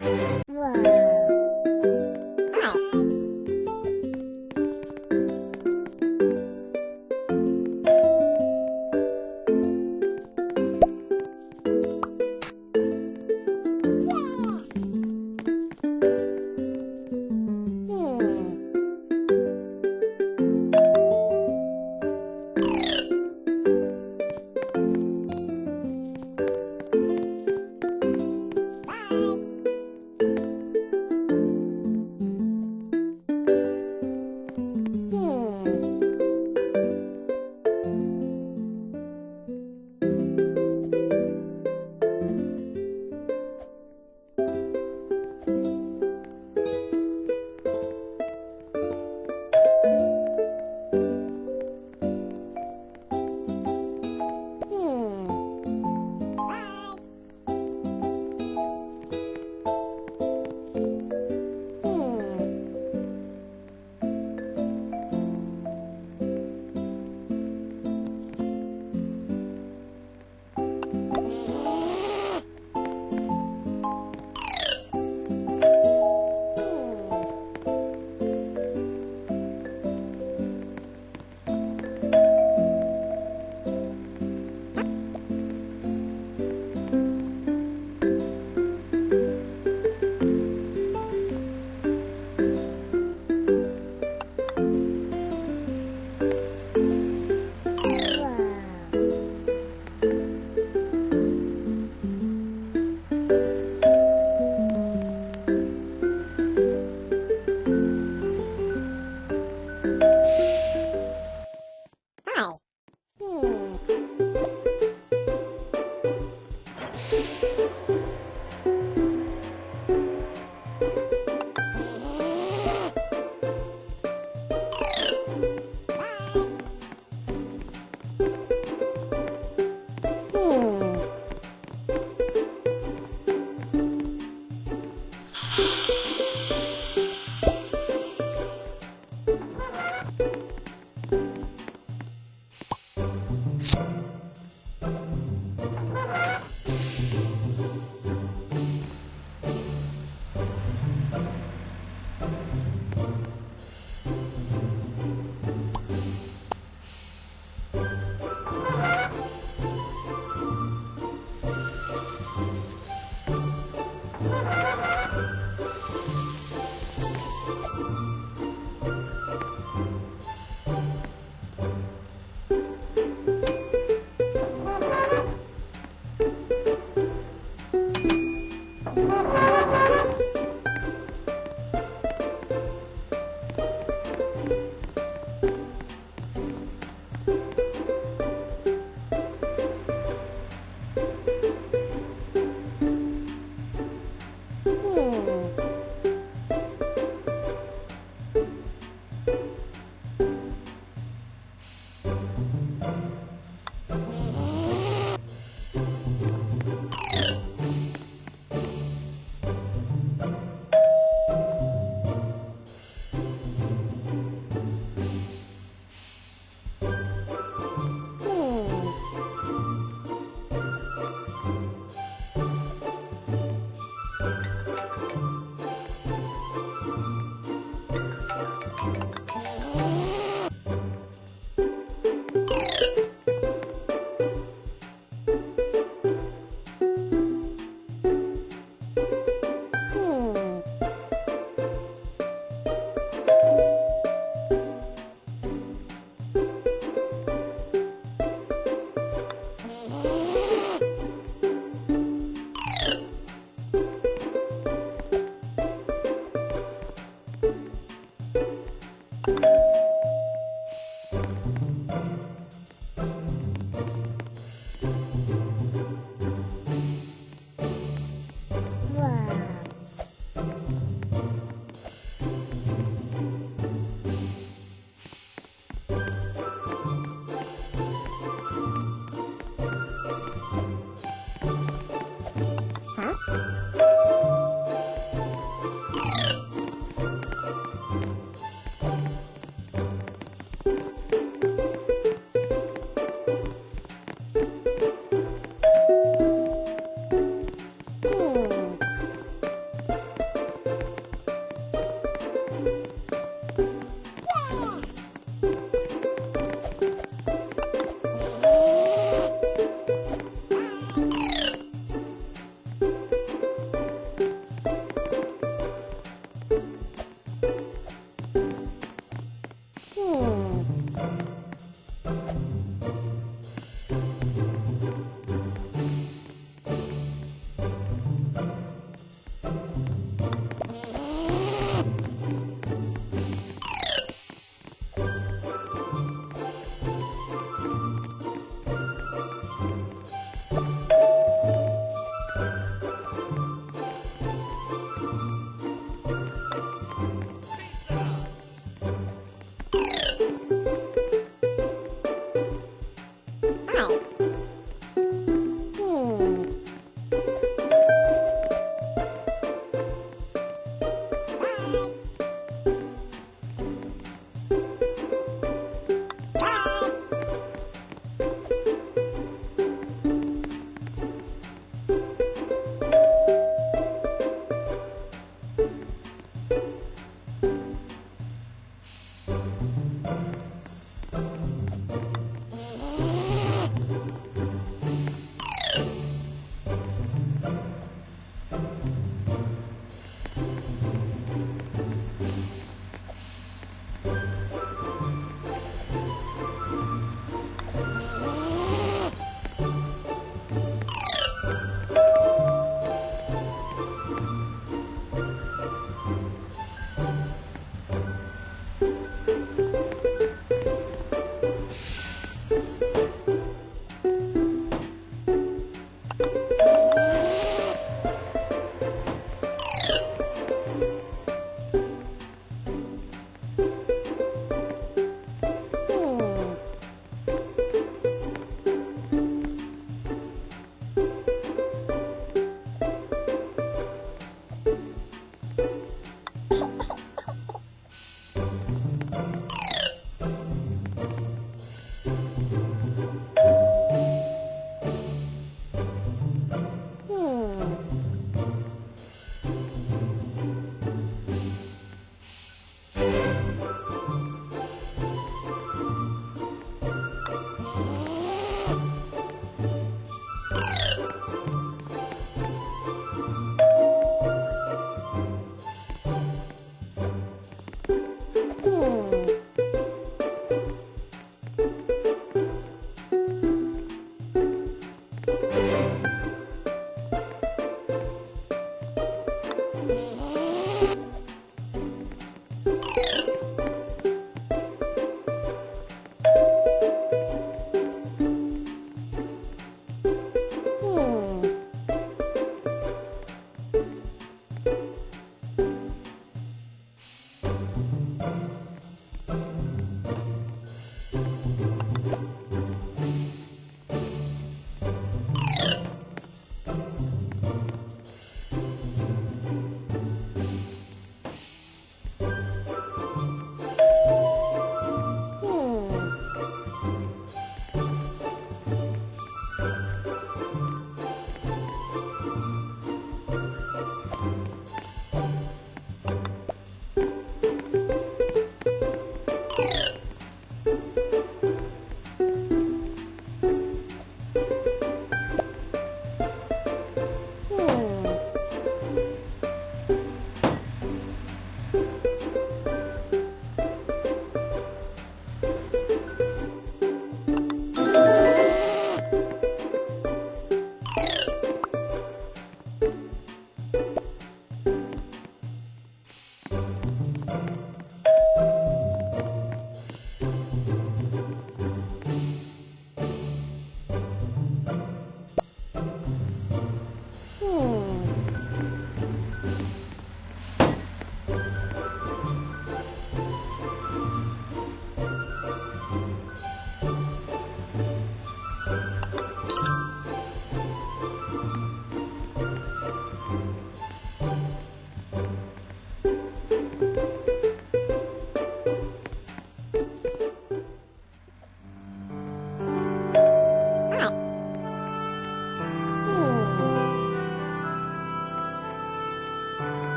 哇。